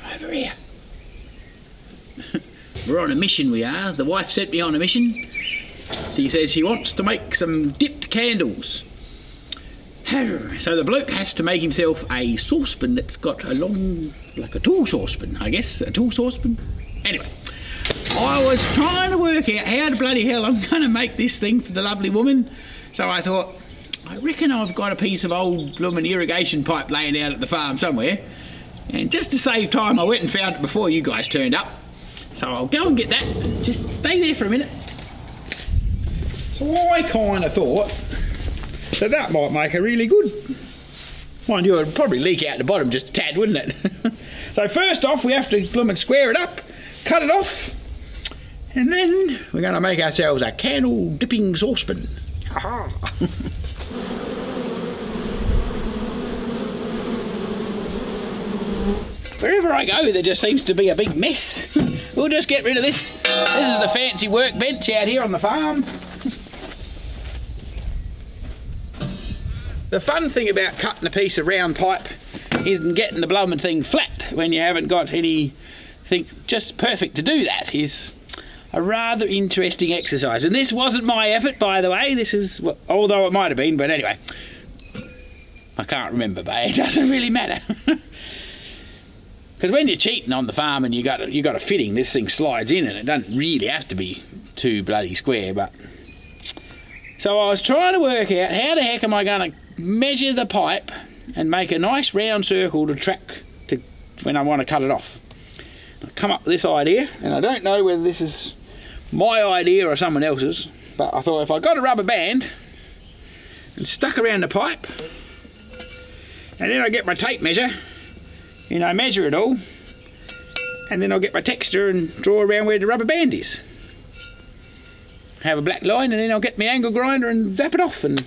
come over here. We're on a mission, we are. The wife sent me on a mission. She says she wants to make some dipped candles. So the bloke has to make himself a saucepan that's got a long, like a tool saucepan, I guess, a tool saucepan. Anyway, I was trying to work out how the bloody hell I'm going to make this thing for the lovely woman. So I thought, I reckon I've got a piece of old blooming irrigation pipe laying out at the farm somewhere. And just to save time, I went and found it before you guys turned up. So I'll go and get that. Just stay there for a minute. So I kind of thought that that might make a really good. Mind you, it'd probably leak out the bottom just a tad, wouldn't it? so first off, we have to bloom and square it up, cut it off, and then we're going to make ourselves a candle dipping saucepan. Wherever I go, there just seems to be a big mess. we'll just get rid of this. This is the fancy workbench out here on the farm. The fun thing about cutting a piece of round pipe is getting the blooming thing flat when you haven't got anything just perfect to do that is a rather interesting exercise. And this wasn't my effort, by the way. This is, well, although it might have been, but anyway. I can't remember, but it doesn't really matter. Because when you're cheating on the farm and you got you got a fitting, this thing slides in, and it doesn't really have to be too bloody square. But so I was trying to work out how the heck am I going to measure the pipe and make a nice round circle to track to when I want to cut it off. I come up with this idea, and I don't know whether this is my idea or someone else's, but I thought if I got a rubber band and stuck around the pipe, and then I get my tape measure and I measure it all and then I'll get my texta and draw around where the rubber band is. Have a black line and then I'll get my angle grinder and zap it off and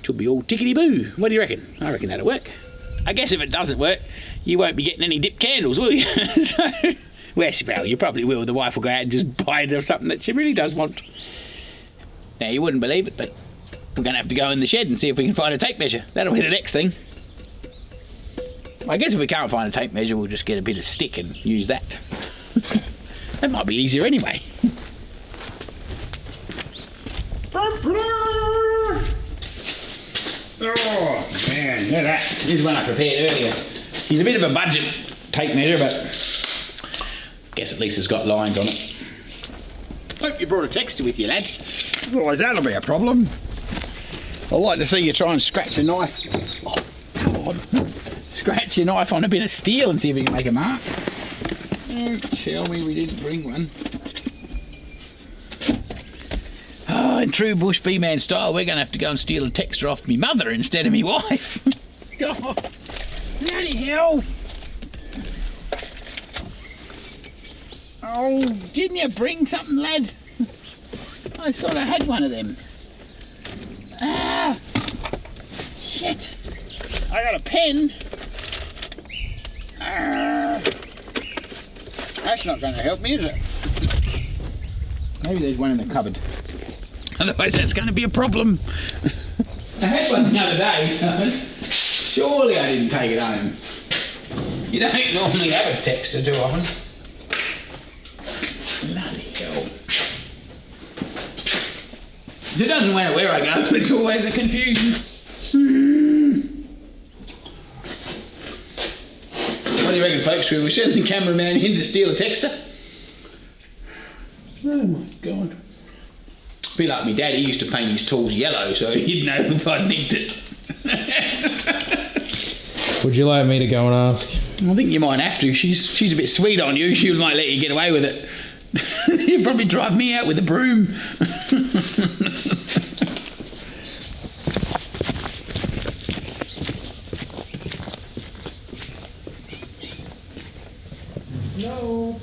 it'll be all tickety boo. What do you reckon? I reckon that'll work. I guess if it doesn't work, you won't be getting any dip candles, will you? so, well, you probably will. The wife will go out and just buy something that she really does want. Now, you wouldn't believe it, but we're going to have to go in the shed and see if we can find a tape measure. That'll be the next thing. I guess if we can't find a tape measure, we'll just get a bit of stick and use that. that might be easier anyway. Oh man, look at that. This is one I prepared earlier. He's a bit of a budget tape measure, but I guess at least it's got lines on it. Hope you brought a texta with you, lad. Otherwise that'll be a problem. I'd like to see you try and scratch a knife. Oh. Scratch your knife on a bit of steel and see if you can make a mark. Don't tell me we didn't bring one. Oh, in true bush bee man style, we're going to have to go and steal a texta off me mother instead of me wife. God, bloody hell. Oh, didn't you bring something, lad? I thought I had one of them. Ah, shit. I got a pen. Ah, that's not going to help me, is it? Maybe there's one in the cupboard. Otherwise, that's going to be a problem. I had one the other day, so surely I didn't take it home. You don't normally have a texta too often. Bloody hell. It doesn't matter where I go, it's always a confusion. What do you reckon, folks? Will we send the cameraman in to steal a texta? Oh my god. Be like me dad, he used to paint his tools yellow so he'd know if I nicked it. Would you like me to go and ask? I think you might have to. She's she's a bit sweet on you. She might let you get away with it. You'd probably drive me out with a broom. no.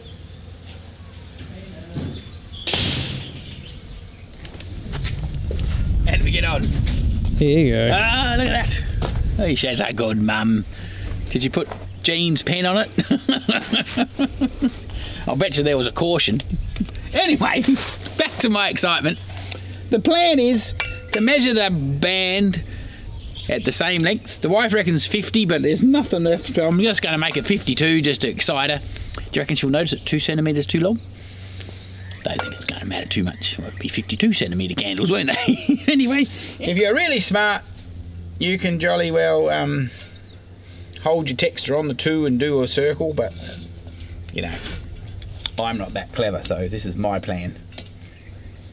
How did we get on? Here you go. Ah, look at that. Oh, she's that good, mum. Did you put Jean's pen on it? I'll bet you there was a caution. Anyway, back to my excitement. The plan is to measure the band at the same length. The wife reckons 50, but there's nothing left. I'm just going to make it 52 just to excite her. Do you reckon she'll notice it two centimetres too long? Don't think matter too much. Well, it'd be 52 centimetre candles, won't they? anyway, if you're really smart, you can jolly well um, hold your texta on the two and do a circle, but you know, I'm not that clever, so this is my plan.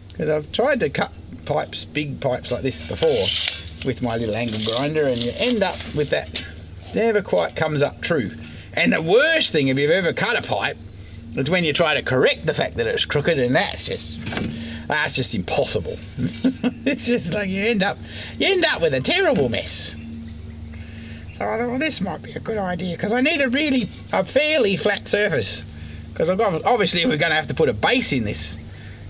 Because I've tried to cut pipes, big pipes like this before, with my little angle grinder, and you end up with that never quite comes up true. And the worst thing, if you've ever cut a pipe, is when you try to correct the fact that it's crooked, and that's just that's just impossible. it's just like you end up you end up with a terrible mess. So I thought, well, this might be a good idea because I need a really a fairly flat surface. Because I've got obviously we're going to have to put a base in this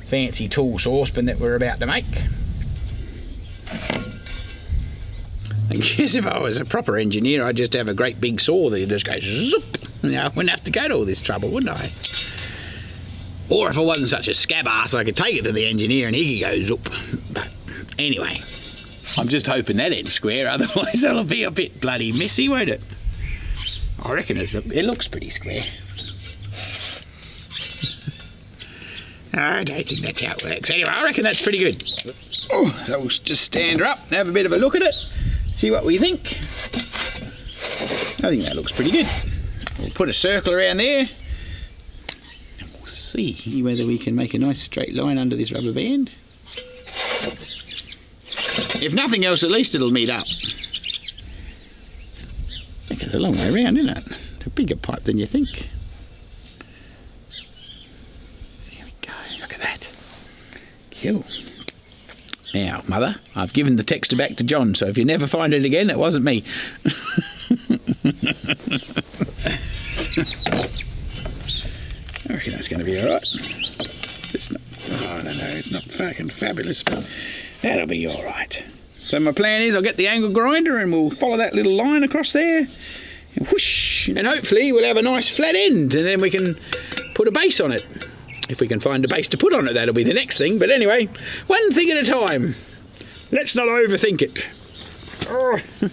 fancy tool saucepan that we're about to make. I guess if I was a proper engineer, I'd just have a great big saw that just goes zoop. Know, I wouldn't have to go to all this trouble, wouldn't I? Or if I wasn't such a scab ass, I could take it to the engineer and he could go zoop. But anyway, I'm just hoping that ends square, otherwise it'll be a bit bloody messy, won't it? I reckon it's a, it looks pretty square. I don't think that's how it works. Anyway, I reckon that's pretty good. Oh, so we'll just stand her up and have a bit of a look at it, see what we think. I think that looks pretty good. Put a circle around there and we'll see whether we can make a nice straight line under this rubber band. If nothing else, at least it'll meet up. I think it's a long way around, isn't it? It's a bigger pipe than you think. There we go, look at that. Cool. Now, Mother, I've given the texta back to John, so if you never find it again, it wasn't me. fucking fabulous, but that'll be alright. So my plan is I'll get the angle grinder and we'll follow that little line across there. And whoosh, and hopefully we'll have a nice flat end and then we can put a base on it. If we can find a base to put on it, that'll be the next thing. But anyway, one thing at a time. Let's not overthink it. Oh,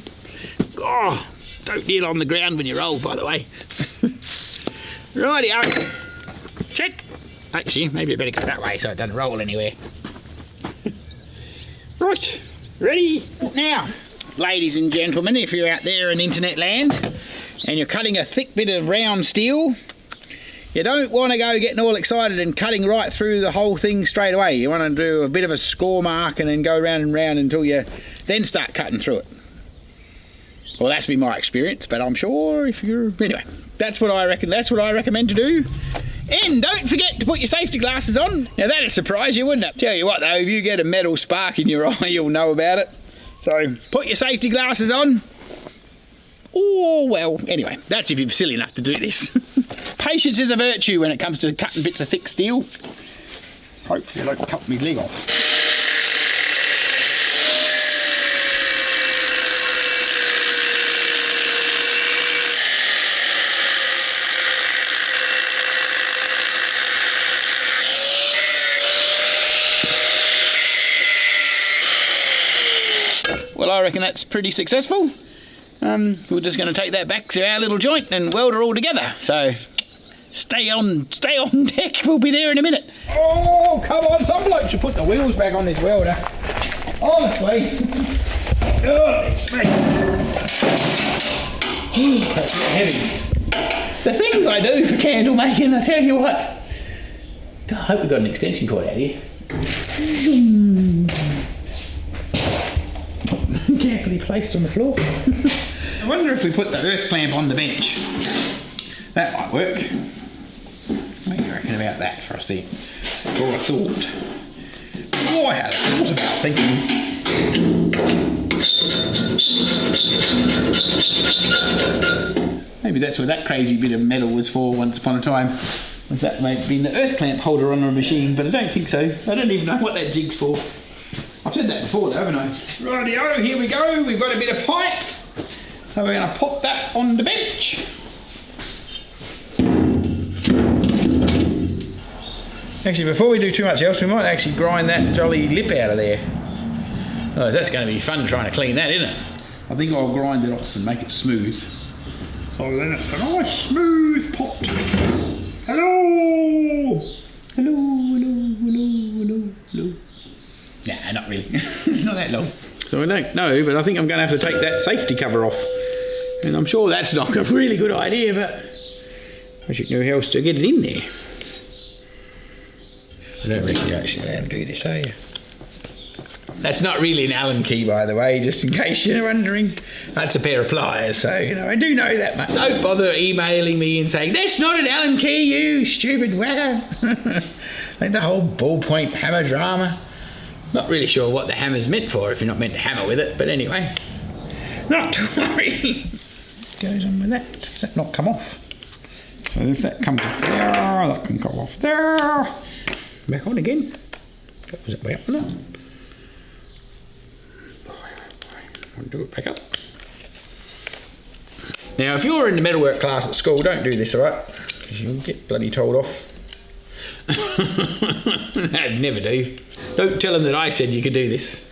oh don't kneel on the ground when you roll, by the way. Righty-o. Check. Actually, maybe I better go that way so it doesn't roll anywhere. Right, ready? Now, ladies and gentlemen, if you're out there in internet land and you're cutting a thick bit of round steel, you don't want to go getting all excited and cutting right through the whole thing straight away. You want to do a bit of a score mark and then go round and round until you then start cutting through it. Well, that's been my experience, but I'm sure if you're anyway, that's what I reckon. That's what I recommend to do. And don't forget to put your safety glasses on. Now that'd surprise you, wouldn't it? Tell you what though, if you get a metal spark in your eye, you'll know about it. So put your safety glasses on. Oh well, anyway, that's if you're silly enough to do this. Patience is a virtue when it comes to cutting bits of thick steel. Hopefully I don't cut my leg off. Well, I reckon that's pretty successful. Um, we're just going to take that back to our little joint and weld her all together. So stay on, stay on deck. We'll be there in a minute. Oh, come on! Some bloke should put the wheels back on this welder. Honestly. Oh, it's me. That's heavy. The things I do for candle making, I tell you what. God, I hope we've got an extension cord out here. Carefully placed on the floor. I wonder if we put the earth clamp on the bench. That might work. What do you reckon about that thing? For a thought. Oh, I had a thought about thinking. Maybe that's what that crazy bit of metal was for once upon a time. Was that maybe been the earth clamp holder on a machine, but I don't think so. I don't even know what that jig's for. I've said that before though, haven't I? Rightio, here we go. We've got a bit of pipe. So we're going to pop that on the bench. Actually, before we do too much else, we might actually grind that jolly lip out of there. Oh, that's going to be fun trying to clean that, isn't it? I think I'll grind it off and make it smooth. Oh, so then it's a nice smooth pot. Hello! Hello, hello, hello, hello, hello. Nah, not really. it's not that long. So I don't know, but I think I'm going to have to take that safety cover off. And I'm sure that's not a really good idea, but I should know how else to get it in there. I don't reckon you're actually allowed to do this, are you? That's not really an Allen key, by the way, just in case you're wondering. That's a pair of pliers, so, you know, I do know that much. Don't bother emailing me and saying, that's not an Allen key, you stupid whacker. like the whole ballpoint hammer drama. Not really sure what the hammer's meant for if you're not meant to hammer with it, but anyway. Not to worry. Goes on with that. Does that not come off? So if that comes off there, that can go off there. Back on again. That was it way up, wasn't it? Do it back up. Now, if you're in the metalwork class at school, don't do this, alright? Because you'll get bloody told off. I'd never do. Don't tell them that I said you could do this.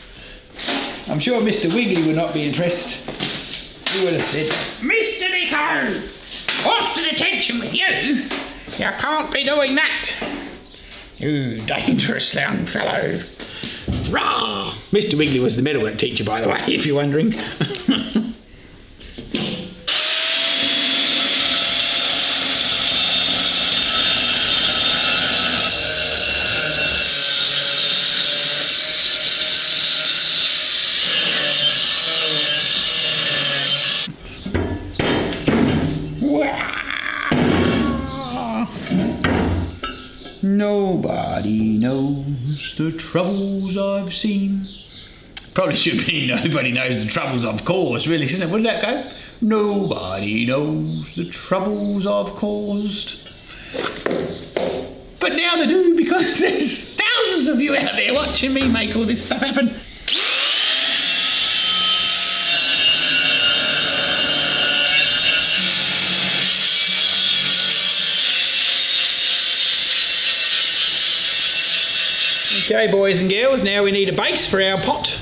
I'm sure Mr. Wiggly would not be impressed. He would have said, Mr. Nico, off to detention with you. You can't be doing that. You dangerous young fellow. Rah! Mr. Wiggly was the metalwork teacher, by the way, if you're wondering. Nobody knows the troubles I've seen. Probably should be nobody knows the troubles I've caused, really, shouldn't it? Did that go? Nobody knows the troubles I've caused. But now they do because there's thousands of you out there watching me make all this stuff happen. Okay, boys and girls, now we need a base for our pot.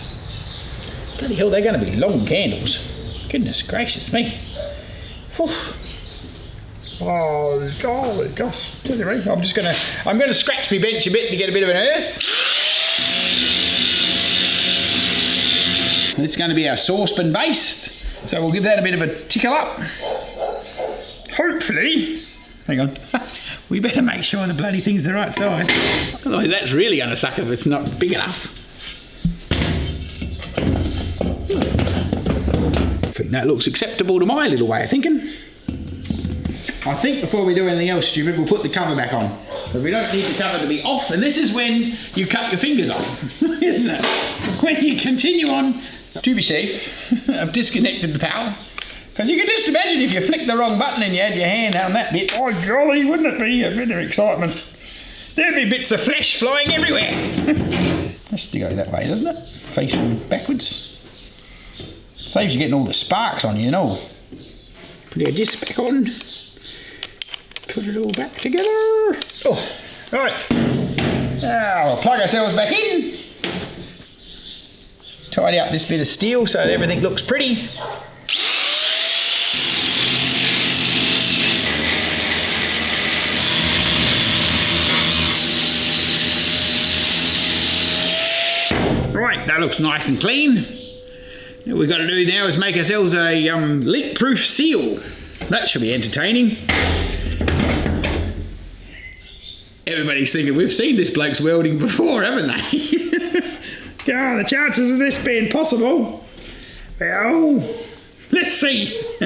Bloody hell, they're going to be long candles. Goodness gracious me. Whew. Oh, golly gosh. I'm just going to, I'm going to scratch my bench a bit to get a bit of an earth. It's going to be our saucepan base. So we'll give that a bit of a tickle up. Hopefully, hang on. we better make sure the bloody thing's the right size. Otherwise that's really going to suck if it's not big enough. I think that looks acceptable to my little way of thinking. I think before we do anything else stupid, we'll put the cover back on. But we don't need the cover to be off, and this is when you cut your fingers off, isn't it? When you continue on. To be safe, I've disconnected the power. Because you can just imagine if you flicked the wrong button and you had your hand on that bit, oh golly, wouldn't it be a bit of excitement? There'd be bits of flesh flying everywhere. Has to go that way, doesn't it? Facing backwards. Saves you getting all the sparks on you, you know. Put your disc back on. Put it all back together. Oh, right. Now we'll plug ourselves back in. Tidy up this bit of steel so everything looks pretty. Right, that looks nice and clean. What we've got to do now is make ourselves a um, leak-proof seal. That should be entertaining. Everybody's thinking, we've seen this bloke's welding before, haven't they? God, the chances of this being possible. Well, let's see.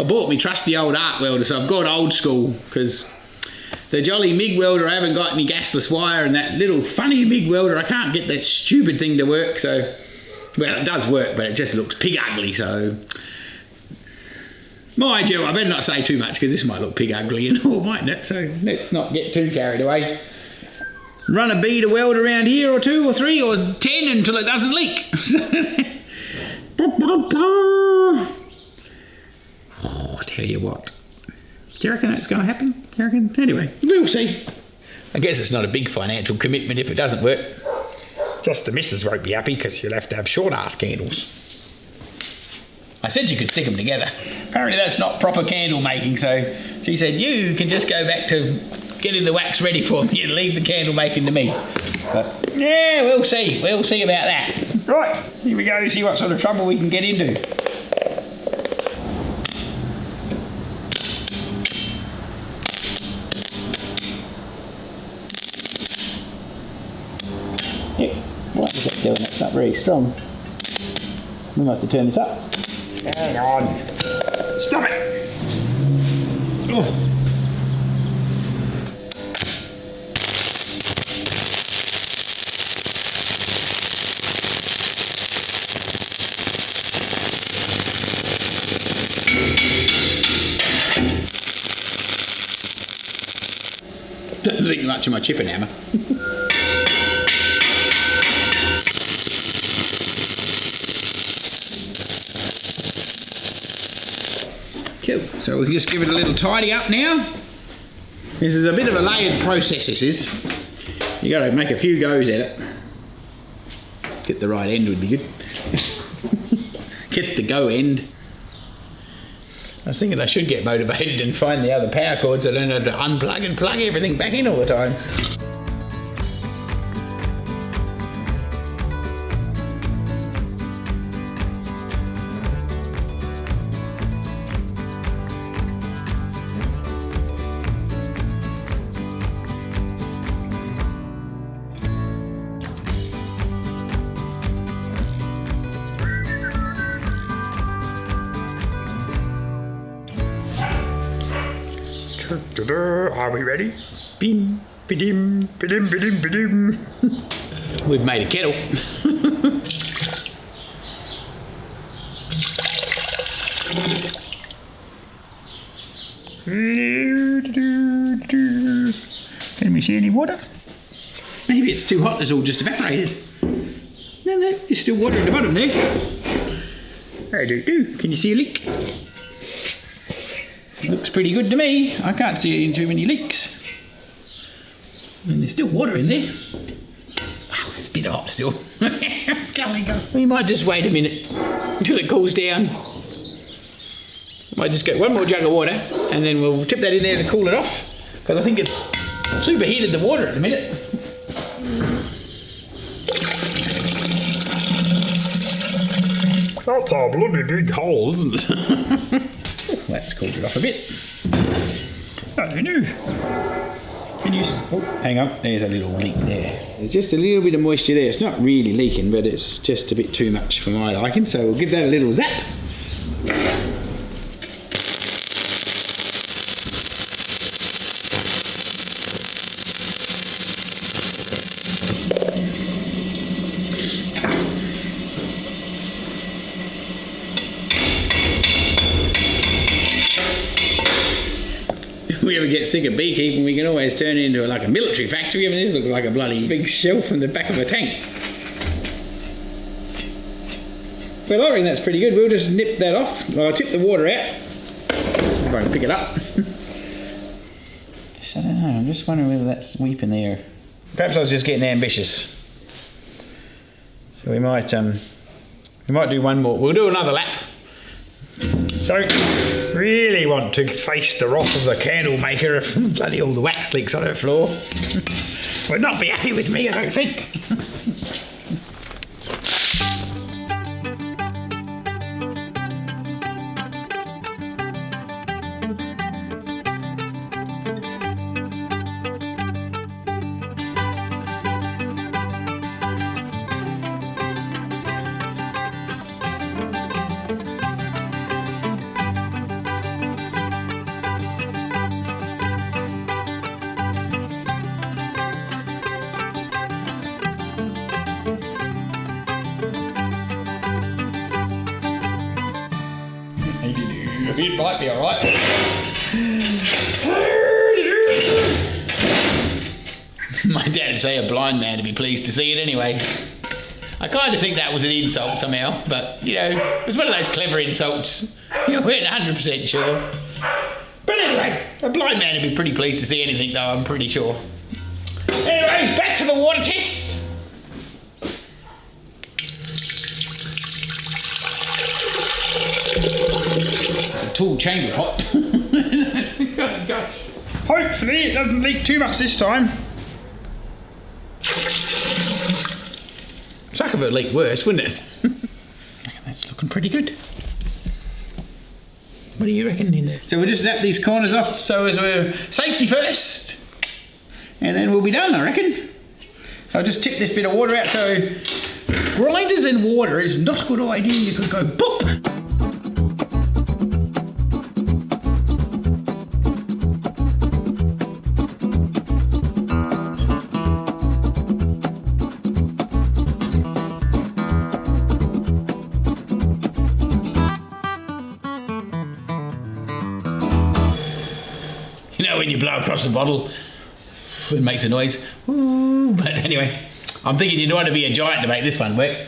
I bought me trusty old arc welder, so I've got old school because the jolly MIG welder, I haven't got any gasless wire, and that little funny MIG welder, I can't get that stupid thing to work. So, well, it does work, but it just looks pig ugly. So, mind you, I better not say too much because this might look pig ugly and all, mightn't it? So let's not get too carried away. Run a bead of weld around here, or two, or three, or ten until it doesn't leak. oh, I tell you what. Do you reckon that's going to happen? Do you reckon? Anyway, we'll see. I guess it's not a big financial commitment if it doesn't work. Just the missus won't be happy because you'll have to have short ass candles. I said you could stick them together. Apparently that's not proper candle making, so she said you can just go back to getting the wax ready for me and leave the candle making to me. But yeah, we'll see. We'll see about that. Right, here we go to see what sort of trouble we can get into. Yep, what is that doing? It's not very strong. We might have to turn this up. Hang on. Stop it! Oh. Don't think much of my chipping hammer. So we'll just give it a little tidy up now. This is a bit of a layered process, this is. You gotta make a few goes at it. Get the right end would be good. get the go end. I was thinking I should get motivated and find the other power cords. I don't have to unplug and plug everything back in all the time. Are we ready? Bim, bidim, bidim, bidim, bidim. We've made a kettle. Can we see any water? Maybe it's too hot, it's all just evaporated. No, no, there's still water at the bottom there. I do do. Can you see a leak? Looks pretty good to me. I can't see too many leaks. And there's still water in there. Wow, it's a bit hot still. we might just wait a minute until it cools down. Might just get one more jug of water and then we'll tip that in there to cool it off. Because I think it's superheated the water at the minute. That's a bloody big hole, isn't it? Oh, that's cooled it off a bit. Can you? Oh, hang on. There's a little leak there. There's just a little bit of moisture there. It's not really leaking, but it's just a bit too much for my liking. So we'll give that a little zap. Get sick of beekeeping, we can always turn it into like a military factory. I mean, this looks like a bloody big shelf in the back of a tank. Well, I reckon that's pretty good. We'll just nip that off. Well, I'll tip the water out. If I can pick it up. just, I don't know. I'm just wondering whether that's sweeping there. Perhaps I was just getting ambitious. So we might, um, we might do one more. We'll do another lap. Don't really want to face the wrath of the candle maker if bloody all the wax leaks on her floor. Would not be happy with me, I don't think. It might be alright. My dad say a blind man to be pleased to see it anyway. I kind of think that was an insult somehow, but you know, it was one of those clever insults. You weren't 100% sure. But anyway, a blind man would be pretty pleased to see anything, though, I'm pretty sure. Anyway, back to the water test. Tool chamber pot. Gosh. Hopefully it doesn't leak too much this time. Sucker would leak worse, wouldn't it? That's looking pretty good. What do you reckon in there? So we'll just zap these corners off so as we're safety first. And then we'll be done, I reckon. So I'll just tip this bit of water out. So grinders and water is not a good idea. You could go boop. When you blow across the bottle, it makes a noise. Ooh, but anyway, I'm thinking you'd want to be a giant to make this one work.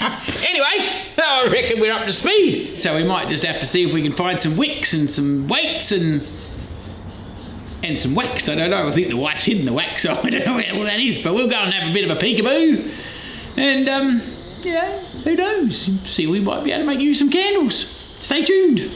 anyway, I reckon we're up to speed. So we might just have to see if we can find some wicks and some weights and and some wax. I don't know. I think the wife's hidden the wax, so I don't know where all that is. But we'll go and have a bit of a peekaboo. And um, yeah, who knows? See, we might be able to make you some candles. Stay tuned.